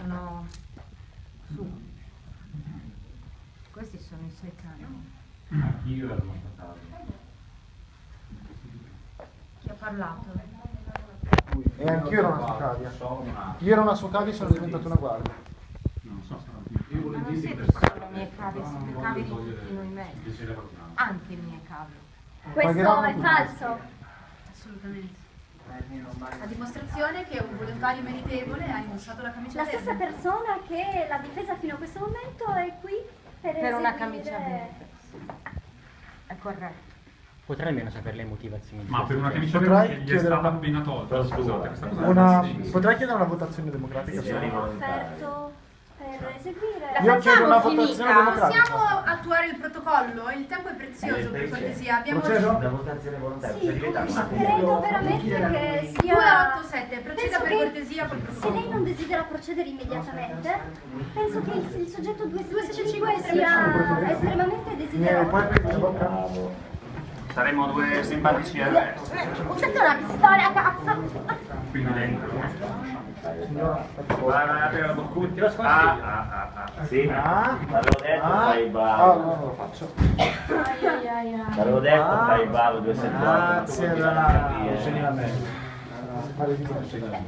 sono su. Questi sono i suoi cani. Anch'io ero constatato. Chi ha parlato? E anch'io ero una una... Io ero una sua cavia e sono diventato una guardia. Non so se Ma non siete solo i miei cavi, siete cavi di tutti noi mezzi. Anche i miei cavi. Questo è falso. Assolutamente. A dimostrazione che un volontario meritevole ha indossato la camicia La stessa verde. persona che l'ha difesa fino a questo momento è qui per, Per una camicia verde. È corretto. Potrei almeno sapere le motivazioni Ma per una camicia verde gli è stata una- appena tolta, scusate, questa cosa Una, potrei chiedere una votazione democratica? Sì, ho offerto per eseguire. Io chiedo una facciamo votazione finita? democratica. Possiamo attuare il protocollo? Il tempo è prezioso, per cortesia. Abbiamo Procedo? La votazione volontaria Sì, cioè credo veramente che sia... 287, proceda Penso per cortesia col Se lei non desidera procedere immediatamente, penso che il, il soggetto 275 275 sia estremamente Viene, Saremo due simpatici RS. Usate una pistola a cazzo! Quindi dentro. Signora, vai, apri la boccuccia. Ah, ah, ah, ah. Sì, Ah. l'avevo detto, Ah. fai il Ah, bravo. no, non lo faccio. Ai, ai, ai, ai. L'avevo detto, Ah. fai il bravo, 278. Grazie, dire- Scegli la scegli la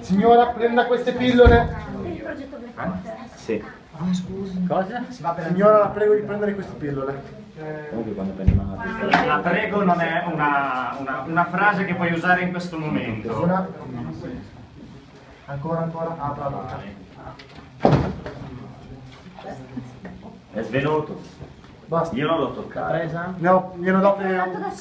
Signora, prenda queste pillole. il progetto Blackwater. Sì. Cosa? Signora, la prego di prendere queste pillole. Comunque quando prendi una pistola. La prego non è una, una, una frase che puoi usare in questo momento. Una. Ancora, ancora. Apra la. È svenuto. Basta. Io non l'ho toccato. Presa? Gliene ho date